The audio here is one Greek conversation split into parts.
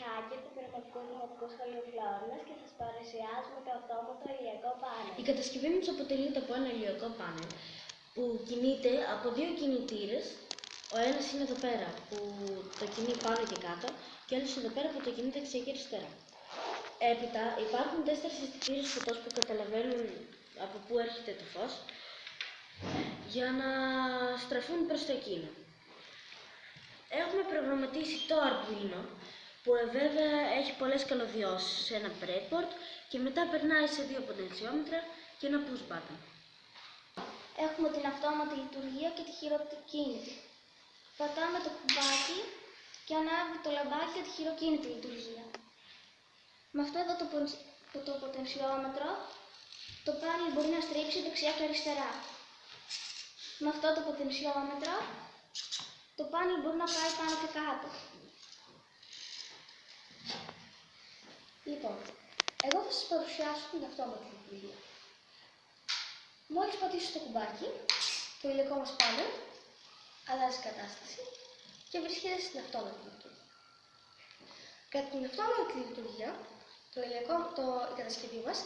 Χάκερ του Πειραματικού Δημοτικού Σχολείου Φλόρινας και σας παρουσιάζουμε το αυτόματο ηλιακό πάνελ. Η κατασκευή μας αποτελείται από ένα ηλιακό πάνελ που κινείται από δύο κινητήρες. Ο ένας είναι εδώ πέρα που το κινεί πάνω και κάτω και ο άλλος εδώ πέρα που το κινεί δεξιά και αριστερά. Έπειτα υπάρχουν τέσσερις αισθητήρες φωτός που καταλαβαίνουν από πού έρχεται το φως για να στραφούν προς το εκείνο. Έχουμε προγραμματίσει το Arduino που ε, βέβαια έχει πολλές καλωδιώσεις σε ένα breadboard και μετά περνάει σε δύο ποτενσιόμετρα και ένα push button. Έχουμε την αυτόματη λειτουργία και τη χειροκίνητη. Πατάμε το κουμπάκι και ανάβει το λαμπάκι για τη χειροκίνητη λειτουργία. Με αυτό εδώ το, πον- το, το ποτενσιόμετρο το πάνελ μπορεί να στρίψει δεξιά και αριστερά. Με αυτό το ποτενσιόμετρο το πάνελ μπορεί να πάει πάνω και κάτω. Λοιπόν, εγώ θα σας παρουσιάσω την αυτόματη λειτουργία. Μόλις πατήσω το κουμπάκι, το υλικό μας πάνελ αλλάζει κατάσταση και βρίσκεται στην αυτόματη λειτουργία. Κατά την αυτόματη λειτουργία, το υλικό, το, η κατασκευή μας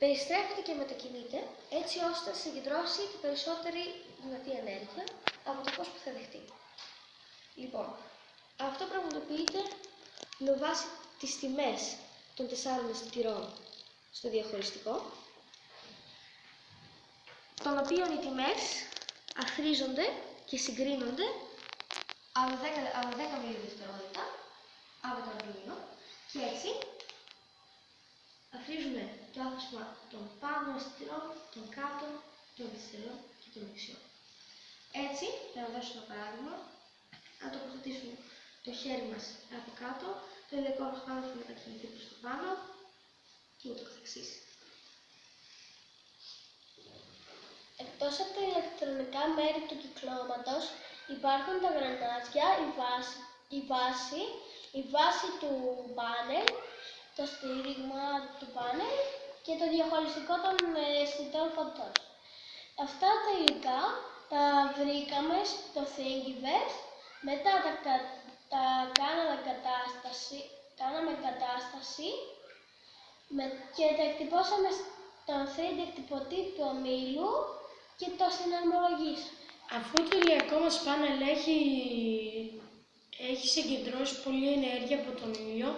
περιστρέφεται και μετακινείται έτσι ώστε να συγκεντρώσει την περισσότερη δυνατή ενέργεια από το φως που θα δεχτεί. Λοιπόν, αυτό πραγματοποιείται με βάση τις τιμές των τεσσάρων αισθητηρών στο διαχωριστικό, των οποίων οι τιμές αθροίζονται και συγκρίνονται ανά 10, ανά 10 μιλιδευτερόλεπτα από το Arduino και έτσι αθροίζουμε το άθροισμα των πάνω αισθητηρών, των κάτω, των αριστερών και των δεξιών. Έτσι, για να δώσω ένα παράδειγμα, αν τοποθετήσουμε το χέρι μας από κάτω, το υλικό μας πάνω θα μετακινηθεί προς το πάνω και ούτω καθεξής. Εκτός από τα ηλεκτρονικά μέρη του κυκλώματος υπάρχουν τα γρανάζια, η βάση, η βάση, η βάση του πάνελ, το στήριγμα του πάνελ και το διαχωριστικό των αισθητών φωτός. Αυτά τα υλικά τα βρήκαμε στο Thingiverse, μετά τα, κα- τα κάναμε κατάσταση, κάναμε κατάσταση με, και τα εκτυπώσαμε στον 3D εκτυπωτή του ομίλου και το συναρμολογήσαμε. Αφού το ηλιακό μας πάνελ έχει, έχει συγκεντρώσει πολλή ενέργεια από τον ήλιο,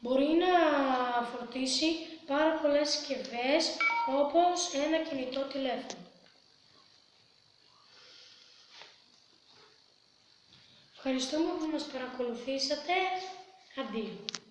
μπορεί να φορτίσει πάρα πολλές συσκευές όπως ένα κινητό τηλέφωνο. Ευχαριστούμε που μας παρακολουθήσατε. Αντίο.